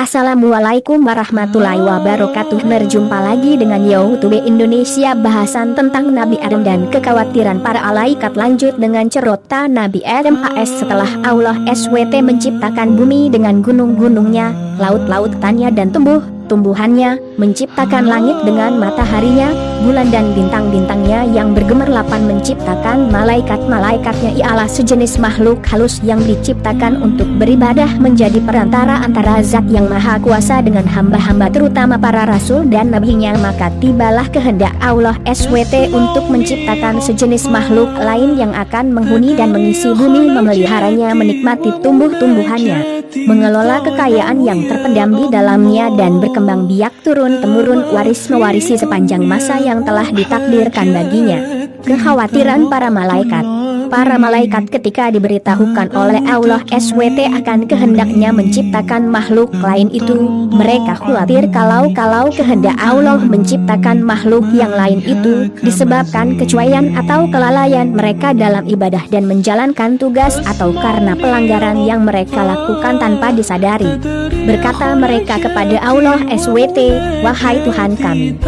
Assalamualaikum warahmatullahi wabarakatuh. Berjumpa lagi dengan Youtube Indonesia Bahasan tentang Nabi Adam dan kekhawatiran para alaikat Lanjut dengan cerita Nabi Adam AS Setelah Allah SWT menciptakan bumi dengan gunung-gunungnya Laut-lautannya dan tumbuh tumbuhannya, menciptakan langit dengan mataharinya, bulan dan bintang-bintangnya yang bergemerlapan menciptakan malaikat-malaikatnya ialah sejenis makhluk halus yang diciptakan untuk beribadah menjadi perantara antara zat yang maha kuasa dengan hamba-hamba terutama para rasul dan nabinya. Maka tibalah kehendak Allah SWT untuk menciptakan sejenis makhluk lain yang akan menghuni dan mengisi bumi memeliharanya menikmati tumbuh-tumbuhannya mengelola kekayaan yang terpendam di dalamnya dan berkembang biak turun-temurun waris mewarisi sepanjang masa yang telah ditakdirkan baginya. Kekhawatiran para malaikat para malaikat ketika diberitahukan oleh Allah SWT akan kehendaknya menciptakan makhluk lain itu, mereka khawatir kalau-kalau kehendak Allah menciptakan makhluk yang lain itu, disebabkan kecuaian atau kelalaian mereka dalam ibadah dan menjalankan tugas atau karena pelanggaran yang mereka lakukan tanpa disadari. Berkata mereka kepada Allah SWT, Wahai Tuhan kami,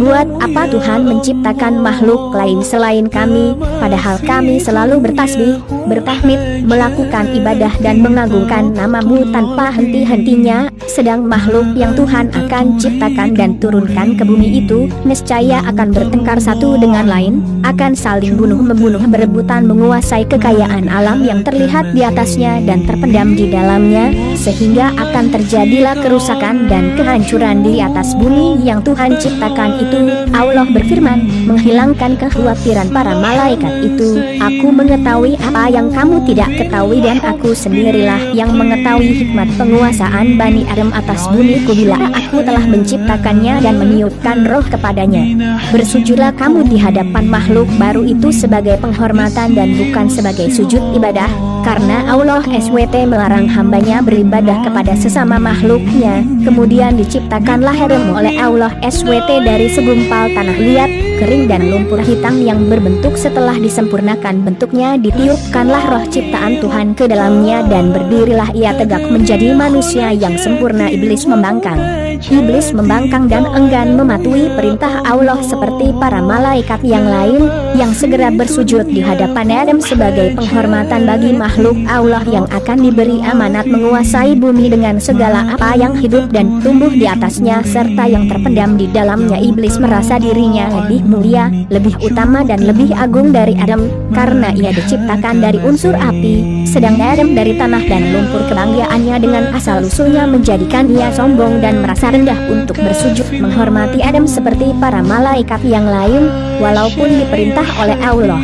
buat apa Tuhan menciptakan makhluk lain selain kami, padahal kami selalu selalu bertasbih, bertahmid, melakukan ibadah dan mengagungkan namamu tanpa henti-hentinya, sedang makhluk yang Tuhan akan ciptakan dan turunkan ke bumi itu, niscaya akan bertengkar satu dengan lain, akan saling bunuh-membunuh berebutan menguasai kekayaan alam yang terlihat di atasnya dan terpendam di dalamnya, sehingga akan terjadilah kerusakan dan kehancuran di atas bumi yang Tuhan ciptakan itu, Allah berfirman, menghilangkan kekhawatiran para malaikat itu, aku mengetahui apa yang kamu tidak ketahui dan aku sendirilah yang mengetahui hikmat penguasaan Bani Adam atas bumi bila aku telah menciptakannya dan meniupkan roh kepadanya. Bersujudlah kamu di hadapan makhluk baru itu sebagai penghormatan dan bukan sebagai sujud ibadah, karena Allah SWT melarang hambanya beribadah kepada sesama makhluknya. Kemudian diciptakanlah Adam oleh Allah SWT dari segumpal tanah liat, kering dan lumpur hitam yang berbentuk setelah disempurnakan bentuknya ditiupkanlah roh ciptaan Tuhan ke dalamnya dan berdirilah ia tegak menjadi manusia yang sempurna iblis membangkang. Iblis membangkang dan enggan mematuhi perintah Allah seperti para malaikat yang lain yang segera bersujud di hadapan Adam sebagai penghormatan bagi makhluk Allah yang akan diberi amanat menguasai bumi dengan segala apa yang hidup dan tumbuh di atasnya serta yang terpendam di dalamnya. Iblis merasa dirinya lebih mulia, lebih utama dan lebih agung dari Adam karena ia diciptakan dari unsur api, sedang Adam dari tanah dan lumpur kebanggaannya dengan asal-usulnya menjadikan ia sombong dan merasa rendah untuk bersujud menghormati Adam seperti para malaikat yang lain, walaupun diperintah oleh Allah.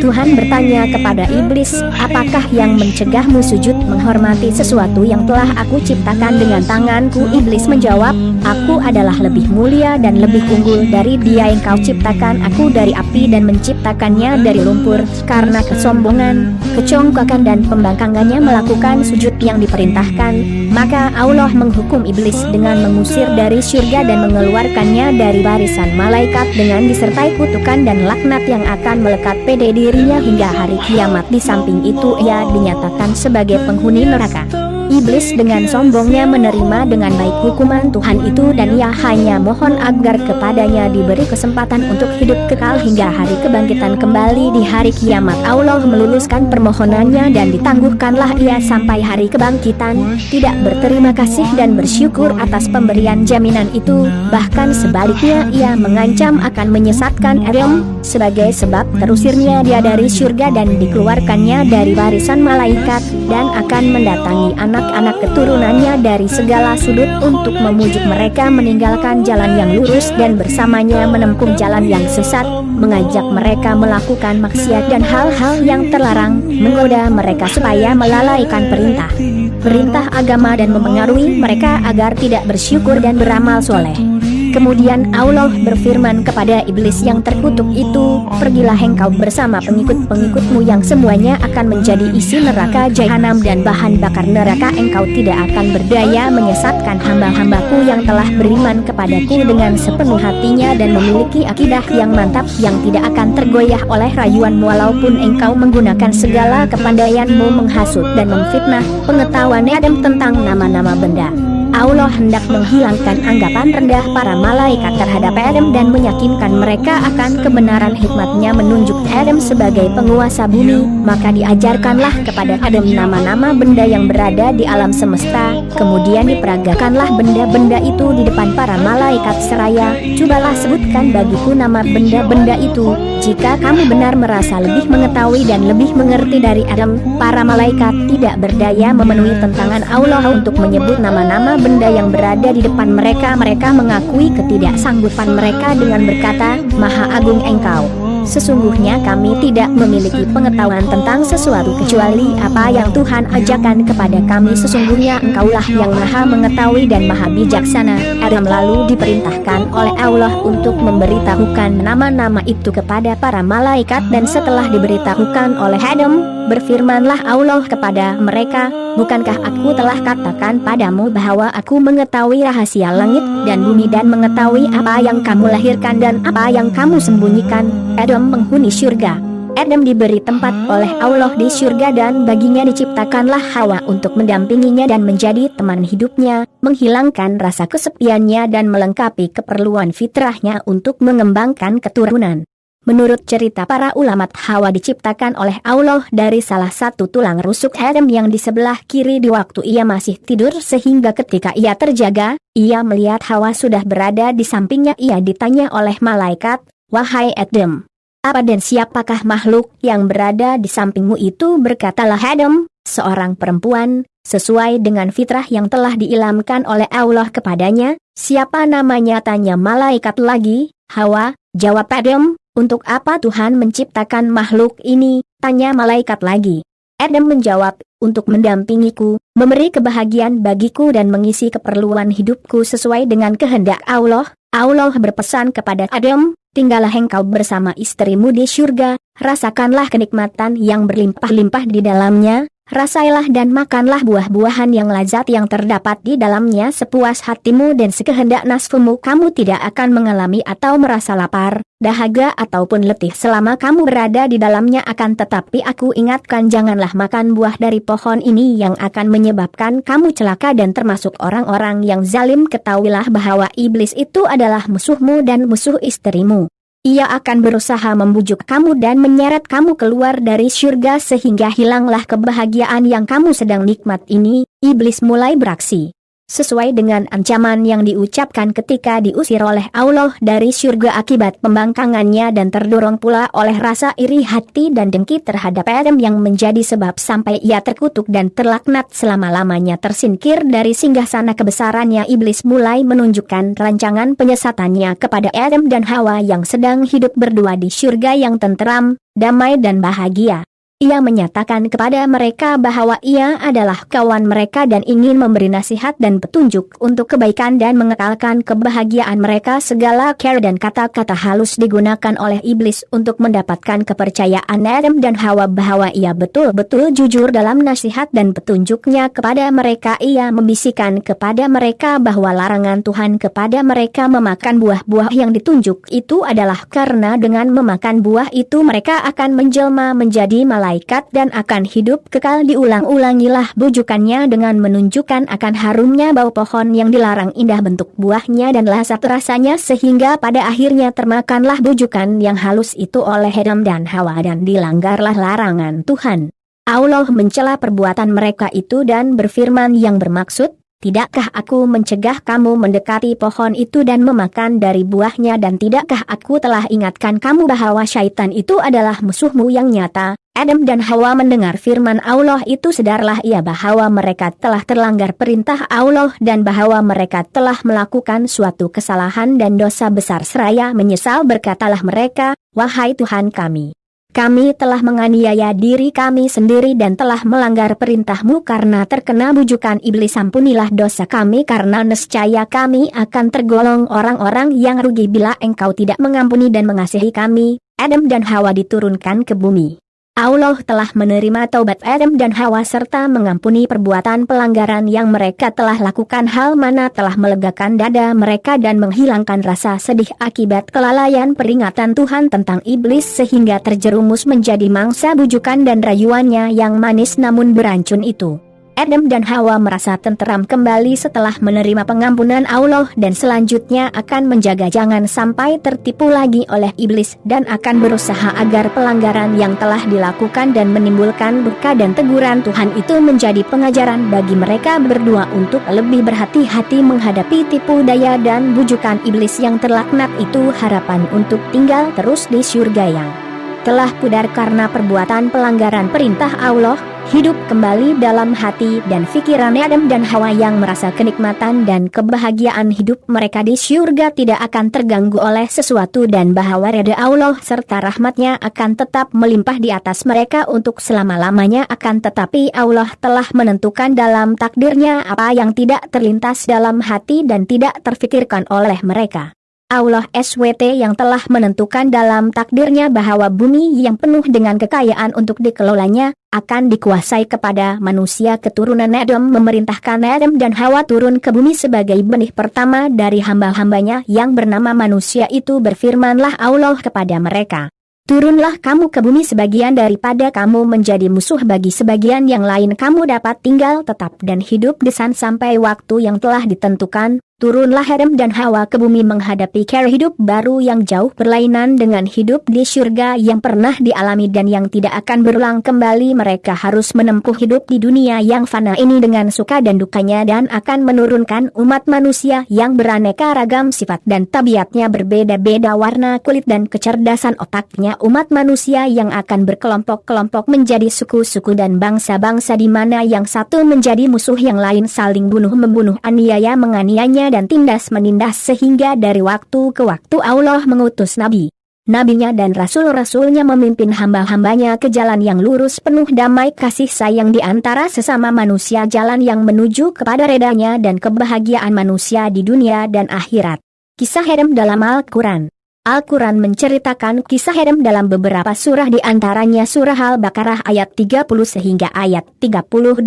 Tuhan bertanya kepada iblis, apakah yang mencegahmu sujud menghormati sesuatu yang telah aku ciptakan dengan tanganku? Iblis menjawab, aku adalah lebih mulia dan lebih unggul dari dia yang kau ciptakan aku dari api dan menciptakannya dari lumpur. Karena kesombongan, kecongkakan dan pembangkangannya melakukan sujud yang diperintahkan, maka Allah menghukum iblis dengan mengusir dari surga dan mengeluarkannya dari barisan malaikat dengan disertai kutukan dan laknat yang akan melekat pada dirinya hingga hari kiamat. Di samping itu ia dinyatakan sebagai penghuni neraka. Iblis dengan sombongnya menerima dengan baik hukuman Tuhan itu dan ia hanya mohon agar kepadanya diberi kesempatan untuk hidup kekal hingga hari kebangkitan kembali di hari kiamat. Allah meluluskan permohonannya dan ditangguhkanlah ia sampai hari kebangkitan, tidak berterima kasih dan bersyukur atas pemberian jaminan itu, bahkan sebaliknya ia mengancam akan menyesatkan Adam sebagai sebab terusirnya dia dari surga dan dikeluarkannya dari barisan malaikat dan akan mendatangi anak anak-anak keturunannya dari segala sudut untuk memujuk mereka meninggalkan jalan yang lurus dan bersamanya menempuh jalan yang sesat, mengajak mereka melakukan maksiat dan hal-hal yang terlarang, menggoda mereka supaya melalaikan perintah. Perintah agama dan mempengaruhi mereka agar tidak bersyukur dan beramal soleh. Kemudian Allah berfirman kepada iblis yang terkutuk itu, Pergilah engkau bersama pengikut-pengikutmu yang semuanya akan menjadi isi neraka jahanam dan bahan bakar neraka. Engkau tidak akan berdaya menyesatkan hamba-hambaku yang telah beriman kepadaku dengan sepenuh hatinya dan memiliki akidah yang mantap yang tidak akan tergoyah oleh rayuan walaupun engkau menggunakan segala kepandaianmu menghasut dan memfitnah pengetahuan Adam tentang nama-nama benda Allah hendak menghilangkan anggapan rendah para malaikat terhadap Adam dan meyakinkan mereka akan kebenaran hikmatnya menunjuk Adam sebagai penguasa bumi, maka diajarkanlah kepada Adam nama-nama benda yang berada di alam semesta, kemudian diperagakanlah benda-benda itu di depan para malaikat seraya, cobalah sebutkan bagiku nama benda-benda itu, jika kamu benar merasa lebih mengetahui dan lebih mengerti dari Adam, para malaikat tidak berdaya memenuhi tentangan Allah untuk menyebut nama-nama benda yang berada di depan mereka mereka mengakui ketidaksanggupan mereka dengan berkata, Maha Agung Engkau. Sesungguhnya kami tidak memiliki pengetahuan tentang sesuatu kecuali apa yang Tuhan ajarkan kepada kami Sesungguhnya engkaulah yang maha mengetahui dan maha bijaksana Adam lalu diperintahkan oleh Allah untuk memberitahukan nama-nama itu kepada para malaikat Dan setelah diberitahukan oleh Adam Berfirmanlah Allah kepada mereka, Bukankah aku telah katakan padamu bahwa aku mengetahui rahasia langit dan bumi dan mengetahui apa yang kamu lahirkan dan apa yang kamu sembunyikan? Adam menghuni surga. Adam diberi tempat oleh Allah di surga dan baginya diciptakanlah Hawa untuk mendampinginya dan menjadi teman hidupnya, menghilangkan rasa kesepiannya dan melengkapi keperluan fitrahnya untuk mengembangkan keturunan. Menurut cerita para ulama Hawa diciptakan oleh Allah dari salah satu tulang rusuk Adam yang di sebelah kiri di waktu ia masih tidur sehingga ketika ia terjaga, ia melihat Hawa sudah berada di sampingnya. Ia ditanya oleh malaikat, Wahai Adam, apa dan siapakah makhluk yang berada di sampingmu itu? Berkatalah Adam, seorang perempuan, sesuai dengan fitrah yang telah diilamkan oleh Allah kepadanya, siapa namanya? tanya malaikat lagi, Hawa, jawab Adam, untuk apa Tuhan menciptakan makhluk ini? Tanya malaikat lagi. Adam menjawab, untuk mendampingiku, memberi kebahagiaan bagiku dan mengisi keperluan hidupku sesuai dengan kehendak Allah. Allah berpesan kepada Adam, tinggallah engkau bersama istrimu di surga, rasakanlah kenikmatan yang berlimpah-limpah di dalamnya, Rasailah dan makanlah buah-buahan yang lazat yang terdapat di dalamnya sepuas hatimu dan sekehendak nasfumu kamu tidak akan mengalami atau merasa lapar, dahaga ataupun letih selama kamu berada di dalamnya akan tetapi aku ingatkan janganlah makan buah dari pohon ini yang akan menyebabkan kamu celaka dan termasuk orang-orang yang zalim ketahuilah bahwa iblis itu adalah musuhmu dan musuh istrimu. Ia akan berusaha membujuk kamu dan menyeret kamu keluar dari surga sehingga hilanglah kebahagiaan yang kamu sedang nikmat ini. Iblis mulai beraksi sesuai dengan ancaman yang diucapkan ketika diusir oleh Allah dari surga akibat pembangkangannya dan terdorong pula oleh rasa iri hati dan dengki terhadap Adam yang menjadi sebab sampai ia terkutuk dan terlaknat selama-lamanya tersingkir dari singgah sana kebesarannya iblis mulai menunjukkan rancangan penyesatannya kepada Adam dan Hawa yang sedang hidup berdua di surga yang tenteram, damai dan bahagia. Ia menyatakan kepada mereka bahwa ia adalah kawan mereka dan ingin memberi nasihat dan petunjuk untuk kebaikan dan mengekalkan kebahagiaan mereka. Segala care dan kata-kata halus digunakan oleh iblis untuk mendapatkan kepercayaan Adam dan Hawa bahwa ia betul-betul jujur dalam nasihat dan petunjuknya kepada mereka. Ia membisikkan kepada mereka bahwa larangan Tuhan kepada mereka memakan buah-buah yang ditunjuk itu adalah karena dengan memakan buah itu mereka akan menjelma menjadi malaikat malaikat dan akan hidup kekal diulang-ulangilah bujukannya dengan menunjukkan akan harumnya bau pohon yang dilarang indah bentuk buahnya dan lasat rasanya sehingga pada akhirnya termakanlah bujukan yang halus itu oleh Adam dan Hawa dan dilanggarlah larangan Tuhan. Allah mencela perbuatan mereka itu dan berfirman yang bermaksud, Tidakkah aku mencegah kamu mendekati pohon itu dan memakan dari buahnya dan tidakkah aku telah ingatkan kamu bahwa syaitan itu adalah musuhmu yang nyata? Adam dan Hawa mendengar firman Allah itu sedarlah ia bahwa mereka telah terlanggar perintah Allah dan bahwa mereka telah melakukan suatu kesalahan dan dosa besar seraya menyesal berkatalah mereka, Wahai Tuhan kami. Kami telah menganiaya diri kami sendiri dan telah melanggar perintahmu karena terkena bujukan iblis ampunilah dosa kami karena nescaya kami akan tergolong orang-orang yang rugi bila engkau tidak mengampuni dan mengasihi kami. Adam dan Hawa diturunkan ke bumi. Allah telah menerima taubat Adam dan Hawa serta mengampuni perbuatan pelanggaran yang mereka telah lakukan hal mana telah melegakan dada mereka dan menghilangkan rasa sedih akibat kelalaian peringatan Tuhan tentang iblis sehingga terjerumus menjadi mangsa bujukan dan rayuannya yang manis namun berancun itu. Adam dan Hawa merasa tenteram kembali setelah menerima pengampunan Allah dan selanjutnya akan menjaga jangan sampai tertipu lagi oleh iblis dan akan berusaha agar pelanggaran yang telah dilakukan dan menimbulkan duka dan teguran Tuhan itu menjadi pengajaran bagi mereka berdua untuk lebih berhati-hati menghadapi tipu daya dan bujukan iblis yang terlaknat itu harapan untuk tinggal terus di surga yang telah pudar karena perbuatan pelanggaran perintah Allah, hidup kembali dalam hati dan pikiran Adam dan Hawa yang merasa kenikmatan dan kebahagiaan hidup mereka di surga tidak akan terganggu oleh sesuatu dan bahwa reda Allah serta rahmatnya akan tetap melimpah di atas mereka untuk selama-lamanya akan tetapi Allah telah menentukan dalam takdirnya apa yang tidak terlintas dalam hati dan tidak terfikirkan oleh mereka. Allah SWT yang telah menentukan dalam takdirnya bahwa bumi yang penuh dengan kekayaan untuk dikelolanya, akan dikuasai kepada manusia keturunan Adam memerintahkan Adam dan Hawa turun ke bumi sebagai benih pertama dari hamba-hambanya yang bernama manusia itu berfirmanlah Allah kepada mereka. Turunlah kamu ke bumi sebagian daripada kamu menjadi musuh bagi sebagian yang lain kamu dapat tinggal tetap dan hidup di sana sampai waktu yang telah ditentukan, Turunlah Adam dan Hawa ke bumi menghadapi cara hidup baru yang jauh berlainan dengan hidup di surga yang pernah dialami dan yang tidak akan berulang kembali. Mereka harus menempuh hidup di dunia yang fana ini dengan suka dan dukanya dan akan menurunkan umat manusia yang beraneka ragam sifat dan tabiatnya berbeda-beda warna kulit dan kecerdasan otaknya umat manusia yang akan berkelompok-kelompok menjadi suku-suku dan bangsa-bangsa di mana yang satu menjadi musuh yang lain saling bunuh-membunuh aniaya menganiayanya dan tindas menindas sehingga dari waktu ke waktu Allah mengutus Nabi. Nabinya dan Rasul-Rasulnya memimpin hamba-hambanya ke jalan yang lurus penuh damai kasih sayang di antara sesama manusia jalan yang menuju kepada redanya dan kebahagiaan manusia di dunia dan akhirat. Kisah Adam dalam Al-Quran Al-Quran menceritakan kisah Adam dalam beberapa surah di antaranya surah Al-Baqarah ayat 30 sehingga ayat 38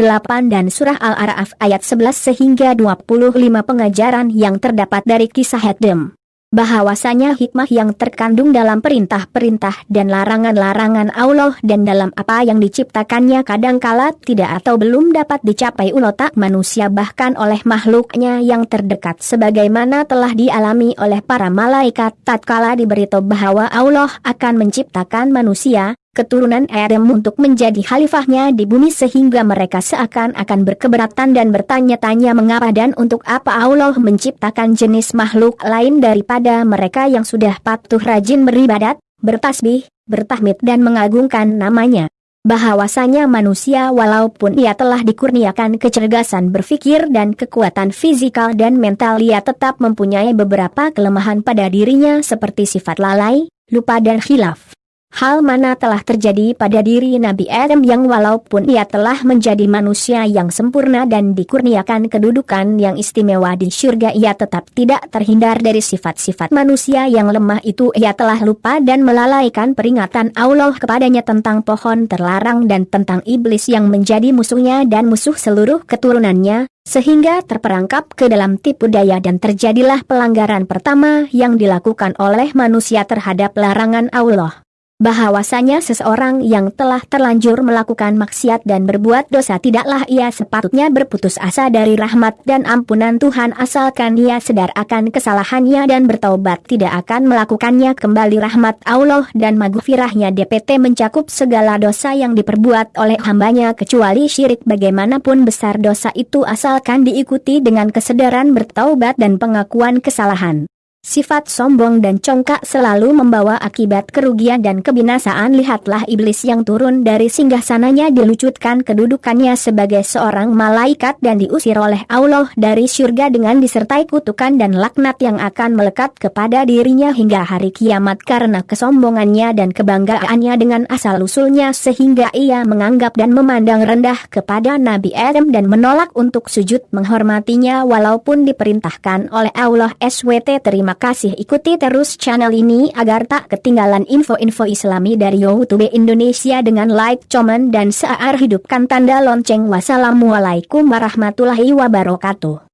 dan surah Al-Araf ayat 11 sehingga 25 pengajaran yang terdapat dari kisah Adam bahwasanya hikmah yang terkandung dalam perintah-perintah dan larangan-larangan Allah dan dalam apa yang diciptakannya kadangkala tidak atau belum dapat dicapai ulotak manusia bahkan oleh makhluknya yang terdekat sebagaimana telah dialami oleh para malaikat tatkala diberitahu bahwa Allah akan menciptakan manusia keturunan Adam untuk menjadi khalifahnya di bumi sehingga mereka seakan-akan berkeberatan dan bertanya-tanya mengapa dan untuk apa Allah menciptakan jenis makhluk lain daripada mereka yang sudah patuh rajin beribadat, bertasbih, bertahmid dan mengagungkan namanya. Bahwasanya manusia walaupun ia telah dikurniakan kecerdasan berpikir dan kekuatan fisikal dan mental ia tetap mempunyai beberapa kelemahan pada dirinya seperti sifat lalai, lupa dan khilaf. Hal mana telah terjadi pada diri Nabi Adam yang walaupun ia telah menjadi manusia yang sempurna dan dikurniakan kedudukan yang istimewa di surga ia tetap tidak terhindar dari sifat-sifat manusia yang lemah itu. Ia telah lupa dan melalaikan peringatan Allah kepadanya tentang pohon terlarang dan tentang iblis yang menjadi musuhnya dan musuh seluruh keturunannya, sehingga terperangkap ke dalam tipu daya dan terjadilah pelanggaran pertama yang dilakukan oleh manusia terhadap larangan Allah bahwasanya seseorang yang telah terlanjur melakukan maksiat dan berbuat dosa tidaklah ia sepatutnya berputus asa dari rahmat dan ampunan Tuhan asalkan ia sedar akan kesalahannya dan bertaubat. Tidak akan melakukannya kembali rahmat Allah dan maghfirahnya. DPT mencakup segala dosa yang diperbuat oleh hambanya kecuali syirik. Bagaimanapun besar dosa itu asalkan diikuti dengan kesadaran bertaubat dan pengakuan kesalahan. Sifat sombong dan congkak selalu membawa akibat kerugian dan kebinasaan. Lihatlah iblis yang turun dari singgah sananya dilucutkan kedudukannya sebagai seorang malaikat dan diusir oleh Allah dari surga dengan disertai kutukan dan laknat yang akan melekat kepada dirinya hingga hari kiamat karena kesombongannya dan kebanggaannya dengan asal-usulnya sehingga ia menganggap dan memandang rendah kepada Nabi Adam dan menolak untuk sujud menghormatinya walaupun diperintahkan oleh Allah SWT terima Kasih ikuti terus channel ini agar tak ketinggalan info-info islami dari Youtube Indonesia dengan like, comment dan share hidupkan tanda lonceng. Wassalamualaikum warahmatullahi wabarakatuh.